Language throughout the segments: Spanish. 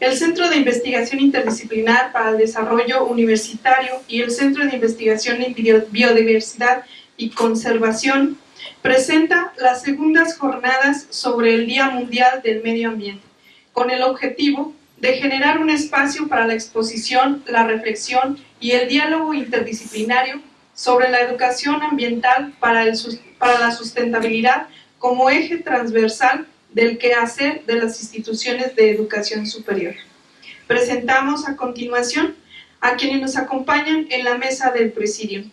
el Centro de Investigación Interdisciplinar para el Desarrollo Universitario y el Centro de Investigación en Biodiversidad y Conservación presenta las segundas jornadas sobre el Día Mundial del Medio Ambiente, con el objetivo de generar un espacio para la exposición, la reflexión y el diálogo interdisciplinario sobre la educación ambiental para, para la sustentabilidad como eje transversal del quehacer de las instituciones de educación superior. Presentamos a continuación a quienes nos acompañan en la mesa del presidio.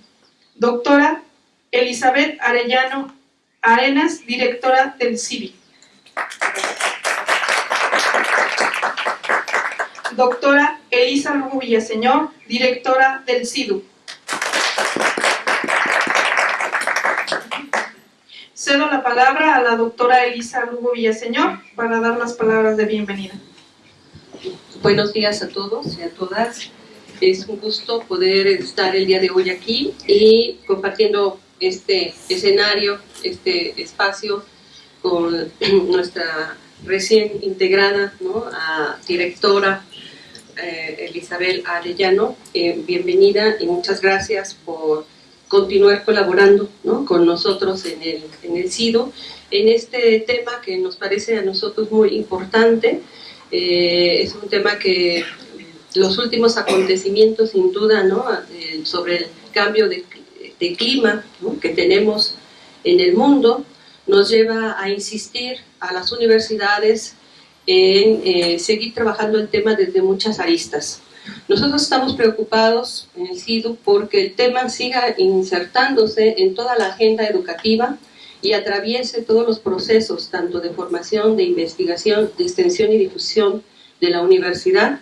Doctora Elizabeth Arellano Arenas, directora del CIVI. Doctora Elisa Villaseñor, directora del CIDU. Cedo la palabra a la doctora Elisa Lugo Villaseñor para dar las palabras de bienvenida. Buenos días a todos y a todas. Es un gusto poder estar el día de hoy aquí y compartiendo este escenario, este espacio con nuestra recién integrada directora eh, Arellano. Eh, bienvenida y muchas gracias por continuar colaborando con nosotros en el, en el CIDO en este tema que nos parece a nosotros muy importante. Eh, es un tema que los últimos acontecimientos, sin duda, ¿no? Eh, sobre el cambio de, de clima que tenemos en el mundo, nos lleva a insistir a las universidades en eh, seguir trabajando el tema desde muchas aristas. Nosotros estamos preocupados en el CIDU porque el tema siga insertándose en toda la agenda educativa y atraviese todos los procesos, tanto de formación, de investigación, de extensión y difusión de la universidad.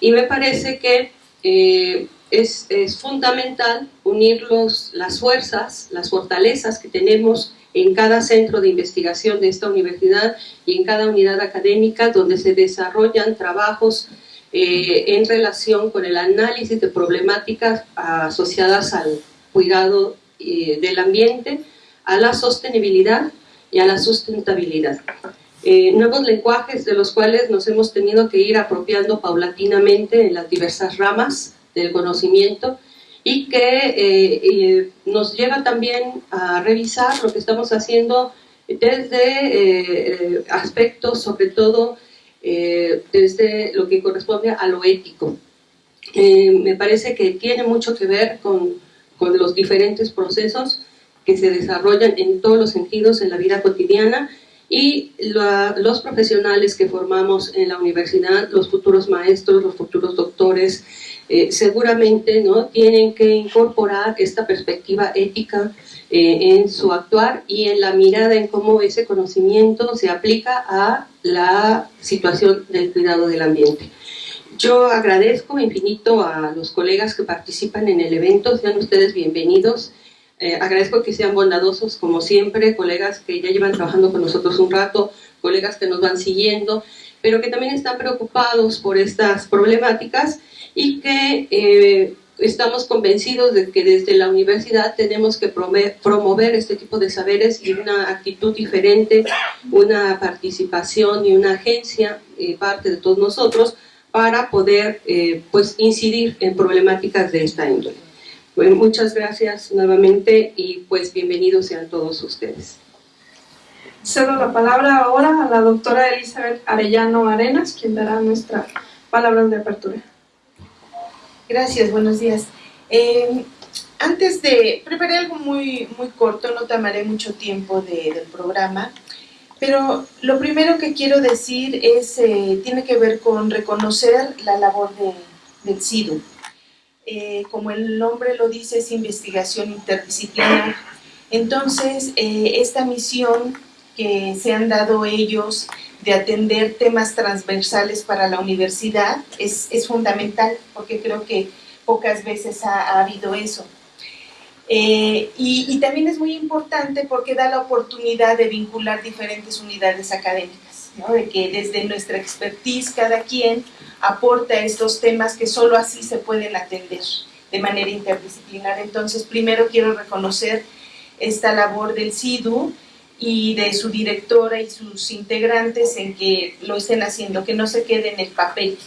Y me parece que eh, es, es, fundamental unir los, las fuerzas, las fortalezas que tenemos en cada centro de investigación de esta universidad y en cada unidad académica donde se desarrollan trabajos eh, en relación con el análisis de problemáticas asociadas al cuidado eh, del ambiente, a la sostenibilidad y a la sustentabilidad. Eh, nuevos lenguajes de los cuales nos hemos tenido que ir apropiando paulatinamente en las diversas ramas del conocimiento y que nos lleva también a revisar lo que estamos haciendo desde aspectos sobre todo eh, desde lo que corresponde a lo ético. Eh, me parece que tiene mucho que ver con, con los diferentes procesos que se desarrollan en todos los sentidos en la vida cotidiana y los profesionales que formamos en la universidad, los futuros maestros, los futuros doctores, eh, seguramente ¿no? tienen que incorporar esta perspectiva ética eh, en su actuar y en la mirada en cómo ese conocimiento se aplica a la situación del cuidado del ambiente. Yo agradezco infinito a los colegas que participan en el evento, sean ustedes bienvenidos. Eh, agradezco que sean bondadosos como siempre, colegas que ya llevan trabajando con nosotros un rato, colegas que nos van siguiendo, pero que también están preocupados por estas problemáticas y que eh, estamos convencidos de que desde la universidad tenemos que promover este tipo de saberes y una actitud diferente, una participación y una agencia eh, parte de todos nosotros para poder eh, pues incidir en problemáticas de esta índole. Bueno, muchas gracias nuevamente y pues bienvenidos sean todos ustedes. Cedo la palabra ahora a la doctora Elizabeth Arellano Arenas, quien dará nuestra palabra de apertura. Gracias, buenos días. Eh, antes de, preparé algo muy, muy corto, no tomaré mucho tiempo del programa, pero lo primero que quiero decir es, eh, tiene que ver con reconocer la labor del CIDU. Eh, como el nombre lo dice, es investigación interdisciplinar. Entonces, esta misión que se han dado ellos de atender temas transversales para la universidad es, es fundamental, porque creo que pocas veces ha, habido eso. Eh, y, también es muy importante porque da la oportunidad de vincular diferentes unidades académicas, ¿no? de que desde nuestra expertise cada quien aporta estos temas que solo así se pueden atender de manera interdisciplinar. Entonces, primero quiero reconocer esta labor del CIDU, y de su directora y sus integrantes en que lo estén haciendo, que no se quede en el papel.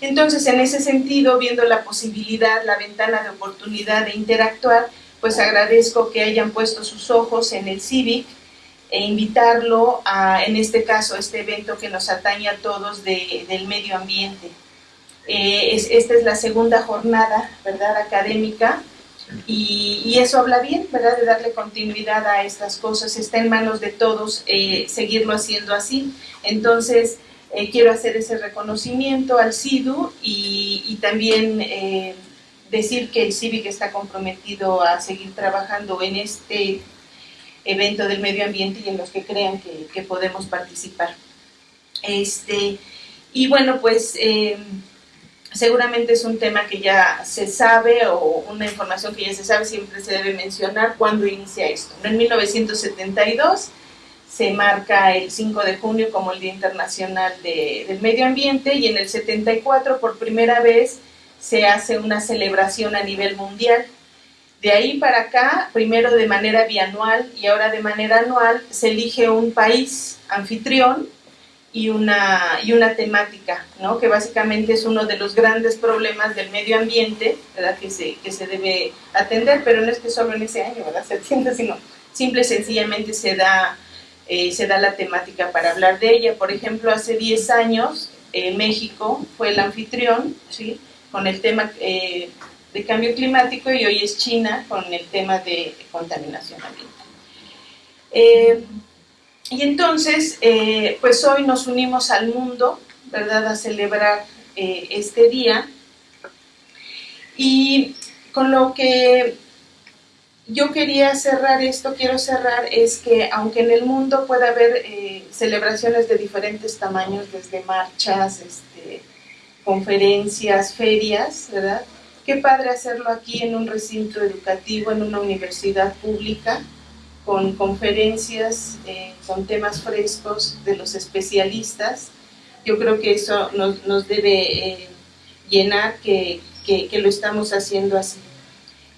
Entonces, en ese sentido, viendo la posibilidad, la ventana de oportunidad de interactuar, pues agradezco que hayan puesto sus ojos en el CIVIC e invitarlo a, en este caso, este evento que nos atañe a todos del medio ambiente. Eh, esta es la segunda jornada, ¿verdad?, académica, y, eso habla bien, ¿verdad?, de darle continuidad a estas cosas. Está en manos de todos eh, seguirlo haciendo así. Entonces, eh, quiero hacer ese reconocimiento al CIDU y, también decir que el CIVIC está comprometido a seguir trabajando en este evento del medio ambiente y en los que crean que, podemos participar. Este, y bueno, pues eh, seguramente es un tema que ya se sabe o una información que ya se sabe, siempre se debe mencionar cuándo inicia esto. En 1972 se marca el 5 de junio como el Día Internacional del Medio Ambiente y en el 74 por primera vez se hace una celebración a nivel mundial de ahí para acá, primero de manera bianual y ahora de manera anual, se elige un país anfitrión y una, y una temática, ¿no? que básicamente es uno de los grandes problemas del medio ambiente ¿verdad? Que, se, que se debe atender, pero no es que solo en ese año ¿verdad? se atienda, sino simple y sencillamente se da, eh, se da la temática para hablar de ella. Por ejemplo, hace 10 años eh, México fue el anfitrión, ¿sí? con el tema eh, de cambio climático y hoy es China con el tema de contaminación ambiental. Eh, y entonces, eh, pues hoy nos unimos al mundo, ¿verdad?, a celebrar eh, este día. Y con lo que yo quería cerrar esto, quiero cerrar, es que aunque en el mundo pueda haber celebraciones de diferentes tamaños, desde marchas, este, conferencias, ferias, ¿verdad?, Qué padre hacerlo aquí en un recinto educativo, en una universidad pública, con conferencias, eh, con temas frescos de los especialistas. Yo creo que eso nos, debe eh, llenar que, que, lo estamos haciendo así.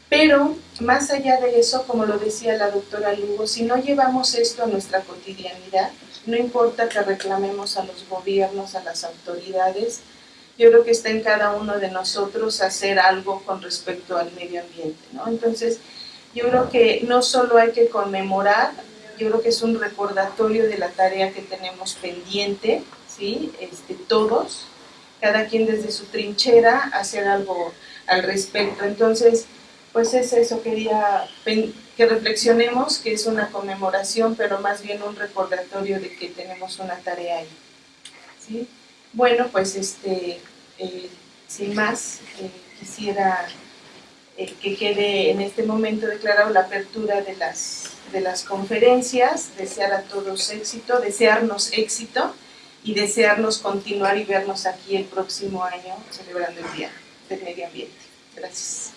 Pero más allá de eso, como lo decía la doctora Lugo, si no llevamos esto a nuestra cotidianidad, no importa que reclamemos a los gobiernos, a las autoridades, yo creo que está en cada uno de nosotros hacer algo con respecto al medio ambiente, ¿no? Entonces, yo creo que no solo hay que conmemorar, yo creo que es un recordatorio de la tarea que tenemos pendiente, ¿sí? Este, todos, cada quien desde su trinchera, hacer algo al respecto. Entonces, pues es eso, quería que reflexionemos, que es una conmemoración, pero más bien un recordatorio de que tenemos una tarea ahí, ¿sí? Bueno, pues este, eh, sin más, eh, quisiera eh, que quede en este momento declarado la apertura de las, de las conferencias, desear a todos éxito, desearnos éxito y desearnos continuar y vernos aquí el próximo año celebrando el Día del Medio Ambiente. Gracias.